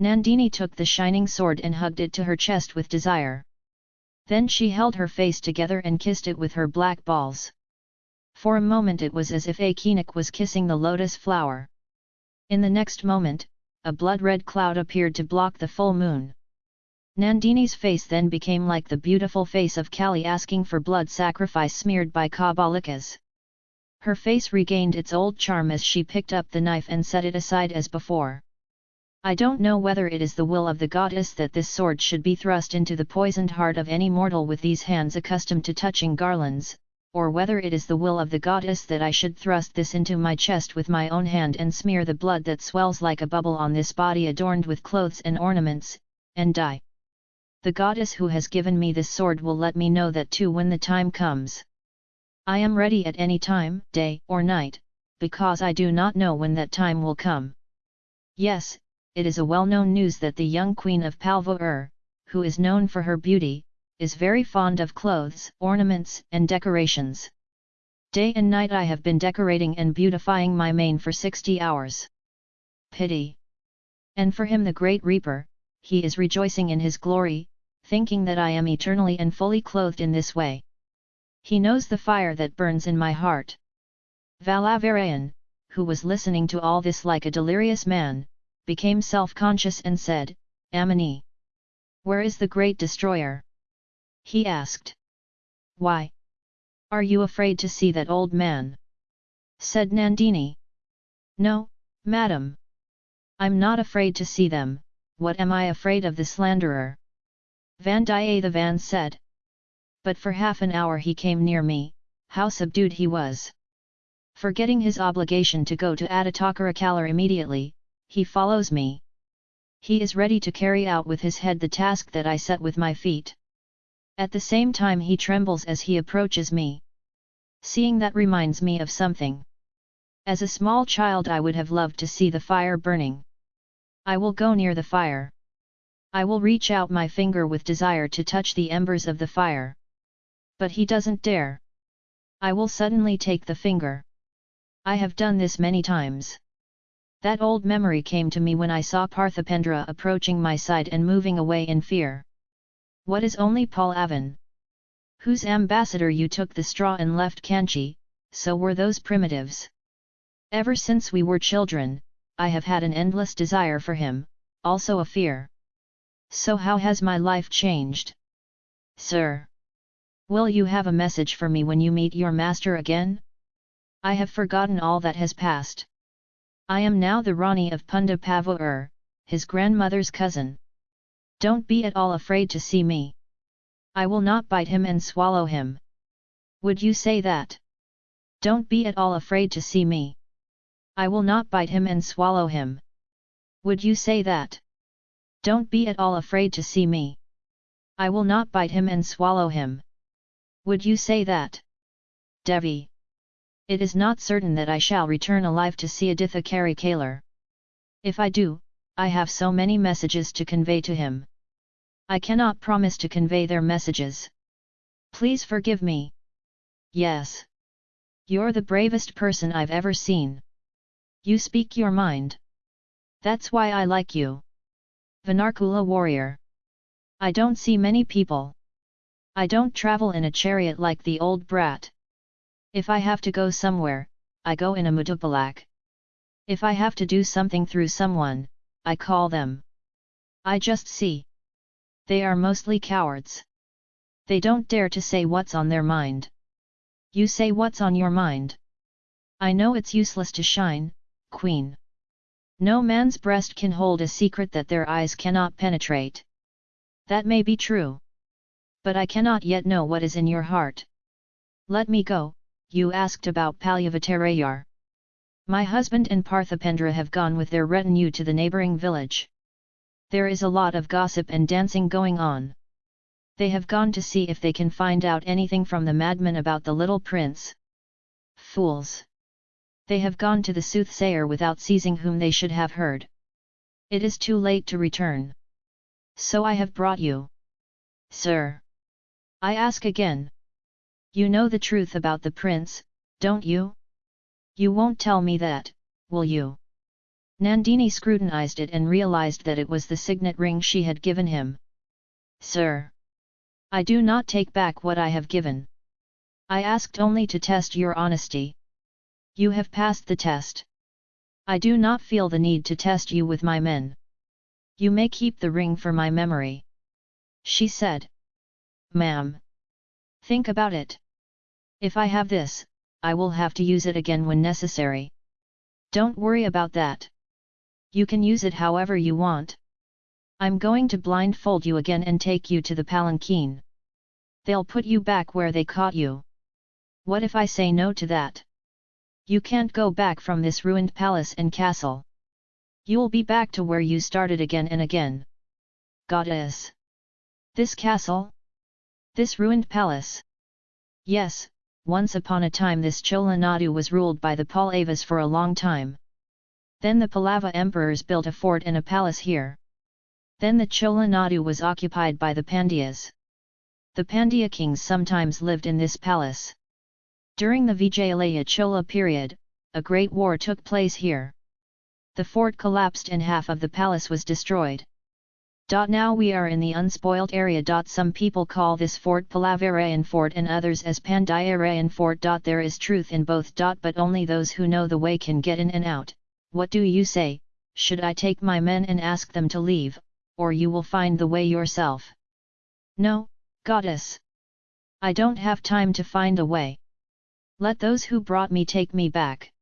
Nandini took the shining sword and hugged it to her chest with desire. Then she held her face together and kissed it with her black balls. For a moment it was as if Akinik was kissing the lotus flower. In the next moment, a blood-red cloud appeared to block the full moon. Nandini's face then became like the beautiful face of Kali asking for blood sacrifice smeared by Kapalikas. Her face regained its old charm as she picked up the knife and set it aside as before. I don't know whether it is the will of the goddess that this sword should be thrust into the poisoned heart of any mortal with these hands accustomed to touching garlands, or whether it is the will of the goddess that I should thrust this into my chest with my own hand and smear the blood that swells like a bubble on this body adorned with clothes and ornaments, and die. The goddess who has given me this sword will let me know that too when the time comes. I am ready at any time, day or night, because I do not know when that time will come. Yes, it is a well-known news that the young queen of Palvour, who is known for her beauty, is very fond of clothes, ornaments, and decorations. Day and night I have been decorating and beautifying my mane for 60 hours. Pity! And for him the great reaper, he is rejoicing in his glory, thinking that I am eternally and fully clothed in this way. He knows the fire that burns in my heart. Valavarayan, who was listening to all this like a delirious man, became self-conscious and said, Amini! Where is the great destroyer? He asked. Why? Are you afraid to see that old man? Said Nandini. No, madam. I'm not afraid to see them, what am I afraid of the slanderer? Vandiyathevan said. But for half an hour he came near me, how subdued he was. Forgetting his obligation to go to Aditakara immediately, he follows me. He is ready to carry out with his head the task that I set with my feet. At the same time he trembles as he approaches me. Seeing that reminds me of something. As a small child I would have loved to see the fire burning. I will go near the fire. I will reach out my finger with desire to touch the embers of the fire. But he doesn't dare. I will suddenly take the finger. I have done this many times. That old memory came to me when I saw Parthipendra approaching my side and moving away in fear. What is only Paul Pallavan? Whose ambassador you took the straw and left Kanchi, so were those primitives. Ever since we were children, I have had an endless desire for him, also a fear. So how has my life changed? Sir! Will you have a message for me when you meet your master again? I have forgotten all that has passed. I am now the Rani of Punda his grandmother's cousin. Don't be at all afraid to see me. I will not bite him and swallow him. Would you say that? Don't be at all afraid to see me. I will not bite him and swallow him. Would you say that? Don't be at all afraid to see me. I will not bite him and swallow him. Would you say that? Devi. It is not certain that I shall return alive to see Aditha Kari Kalar. If I do, I have so many messages to convey to him. I cannot promise to convey their messages. Please forgive me. Yes. You're the bravest person I've ever seen. You speak your mind. That's why I like you. Vinarkula warrior. I don't see many people. I don't travel in a chariot like the old brat. If I have to go somewhere, I go in a mudupalak. If I have to do something through someone, I call them. I just see. They are mostly cowards. They don't dare to say what's on their mind. You say what's on your mind. I know it's useless to shine, queen. No man's breast can hold a secret that their eyes cannot penetrate. That may be true. But I cannot yet know what is in your heart. Let me go, you asked about Palyavatarayar. My husband and Parthipendra have gone with their retinue to the neighbouring village. There is a lot of gossip and dancing going on. They have gone to see if they can find out anything from the madman about the little prince. Fools! They have gone to the soothsayer without seizing whom they should have heard. It is too late to return. So I have brought you. Sir! I ask again. You know the truth about the prince, don't you? You won't tell me that, will you? Nandini scrutinized it and realized that it was the signet ring she had given him. Sir! I do not take back what I have given. I asked only to test your honesty. You have passed the test. I do not feel the need to test you with my men. You may keep the ring for my memory. She said. Ma'am. Think about it. If I have this, I will have to use it again when necessary. Don't worry about that. You can use it however you want. I'm going to blindfold you again and take you to the palanquin. They'll put you back where they caught you. What if I say no to that? You can't go back from this ruined palace and castle. You'll be back to where you started again and again. Goddess! This castle? This ruined palace? Yes, once upon a time this Chola Nadu was ruled by the Pallavas for a long time. Then the Pallava emperors built a fort and a palace here. Then the Chola Nadu was occupied by the Pandyas. The Pandya kings sometimes lived in this palace. During the Vijayalaya Chola period, a great war took place here. The fort collapsed and half of the palace was destroyed. Now we are in the unspoilt area. Some people call this fort Pallavarayan fort and others as Pandyarayan fort. There is truth in both. But only those who know the way can get in and out. What do you say, should I take my men and ask them to leave, or you will find the way yourself? No, goddess. I don't have time to find a way. Let those who brought me take me back.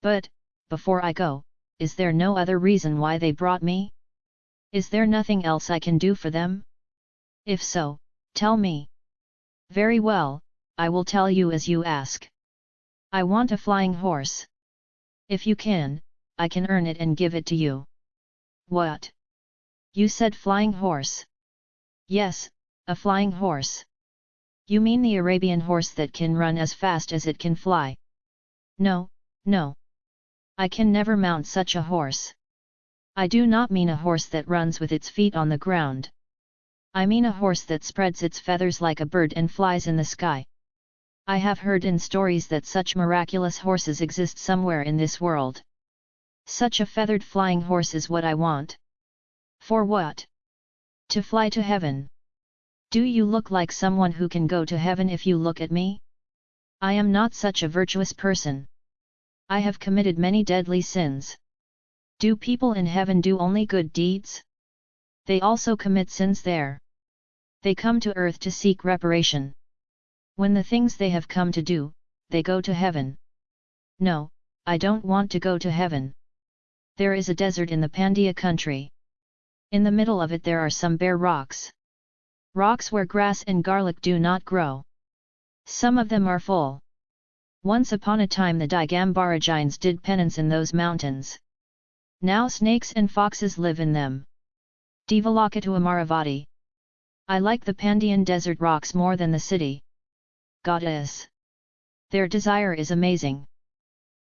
But, before I go, is there no other reason why they brought me? Is there nothing else I can do for them? If so, tell me. Very well, I will tell you as you ask. I want a flying horse. If you can, I can earn it and give it to you. What? You said flying horse. Yes, a flying horse. You mean the Arabian horse that can run as fast as it can fly? No, no. I can never mount such a horse. I do not mean a horse that runs with its feet on the ground. I mean a horse that spreads its feathers like a bird and flies in the sky. I have heard in stories that such miraculous horses exist somewhere in this world. Such a feathered flying horse is what I want. For what? To fly to heaven. Do you look like someone who can go to heaven if you look at me? I am not such a virtuous person. I have committed many deadly sins. Do people in heaven do only good deeds? They also commit sins there. They come to earth to seek reparation. When the things they have come to do, they go to heaven. No, I don't want to go to heaven. There is a desert in the Pandya country. In the middle of it there are some bare rocks. Rocks where grass and garlic do not grow. Some of them are full. Once upon a time the Digambara Jains did penance in those mountains. Now snakes and foxes live in them. Devalokatu Amaravati. I like the Pandian desert rocks more than the city. Goddess. Their desire is amazing.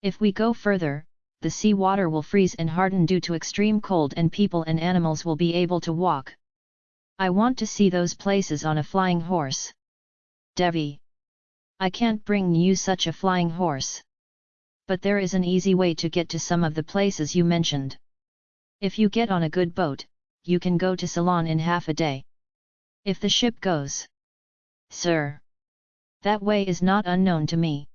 If we go further, the sea water will freeze and harden due to extreme cold and people and animals will be able to walk. I want to see those places on a flying horse. Devi. I can't bring you such a flying horse but there is an easy way to get to some of the places you mentioned. If you get on a good boat, you can go to Ceylon in half a day. If the ship goes. Sir! That way is not unknown to me.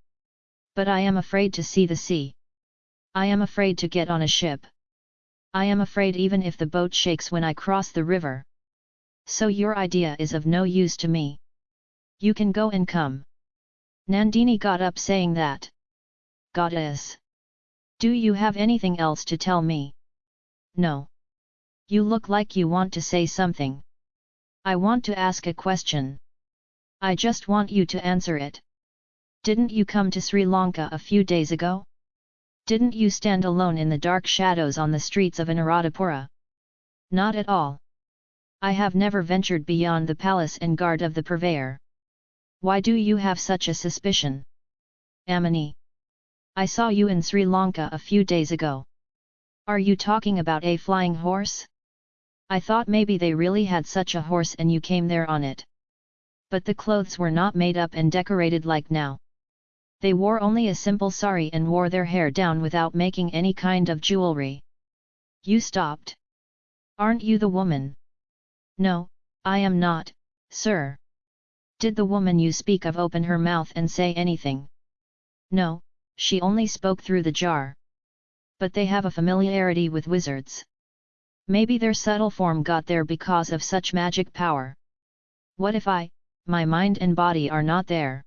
But I am afraid to see the sea. I am afraid to get on a ship. I am afraid even if the boat shakes when I cross the river. So your idea is of no use to me. You can go and come. Nandini got up saying that goddess! Do you have anything else to tell me? No. You look like you want to say something. I want to ask a question. I just want you to answer it. Didn't you come to Sri Lanka a few days ago? Didn't you stand alone in the dark shadows on the streets of Anuradhapura? Not at all. I have never ventured beyond the palace and guard of the purveyor. Why do you have such a suspicion? Amini. I saw you in Sri Lanka a few days ago. Are you talking about a flying horse? I thought maybe they really had such a horse and you came there on it. But the clothes were not made up and decorated like now. They wore only a simple sari and wore their hair down without making any kind of jewelry. You stopped. Aren't you the woman? No, I am not, sir. Did the woman you speak of open her mouth and say anything? No, she only spoke through the jar. But they have a familiarity with wizards. Maybe their subtle form got there because of such magic power. What if I, my mind and body are not there?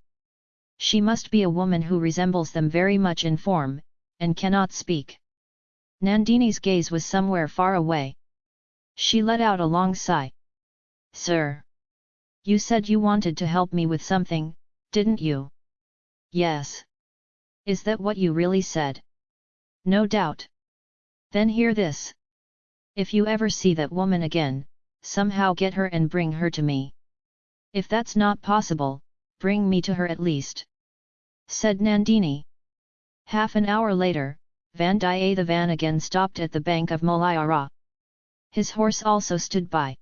She must be a woman who resembles them very much in form, and cannot speak. Nandini's gaze was somewhere far away. She let out a long sigh. Sir! You said you wanted to help me with something, didn't you? Yes. Is that what you really said? No doubt. Then hear this. If you ever see that woman again, somehow get her and bring her to me. If that's not possible, bring me to her at least. Said Nandini. Half an hour later, Vandiyathevan again stopped at the bank of Mulayara. His horse also stood by.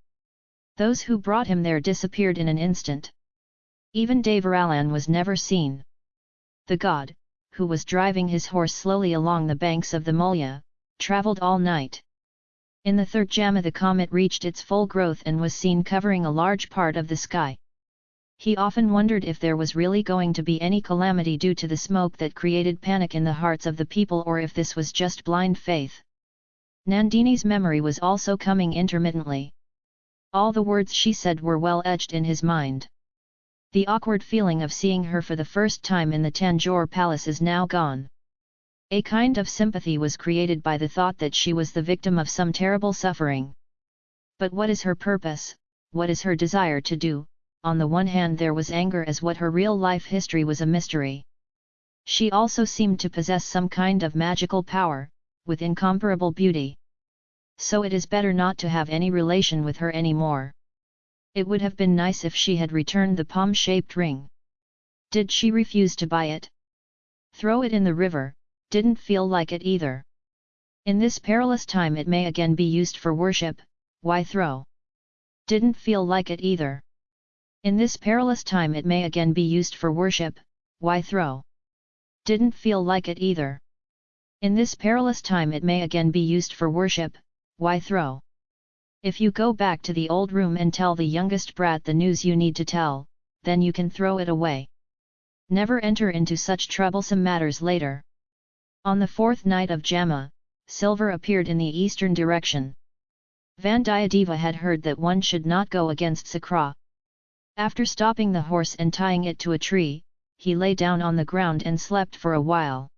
Those who brought him there disappeared in an instant. Even Devaralan was never seen. The god, who was driving his horse slowly along the banks of the Mulya, travelled all night. In the third Jama the comet reached its full growth and was seen covering a large part of the sky. He often wondered if there was really going to be any calamity due to the smoke that created panic in the hearts of the people or if this was just blind faith. Nandini's memory was also coming intermittently. All the words she said were well etched in his mind. The awkward feeling of seeing her for the first time in the Tanjore palace is now gone. A kind of sympathy was created by the thought that she was the victim of some terrible suffering. But what is her purpose, what is her desire to do? On the one hand there was anger as what her real life history was a mystery. She also seemed to possess some kind of magical power, with incomparable beauty so it is better not to have any relation with her anymore. It would have been nice if she had returned the palm-shaped ring. Did she refuse to buy it? Throw it in the river, didn't feel like it either. In this perilous time it may again be used for worship, why throw? Didn't feel like it either. In this perilous time it may again be used for worship, why throw? Didn't feel like it either. In this perilous time it may again be used for worship, why throw? If you go back to the old room and tell the youngest brat the news you need to tell, then you can throw it away. Never enter into such troublesome matters later. On the fourth night of Jamma, silver appeared in the eastern direction. Vandiyadeva had heard that one should not go against Sakra. After stopping the horse and tying it to a tree, he lay down on the ground and slept for a while.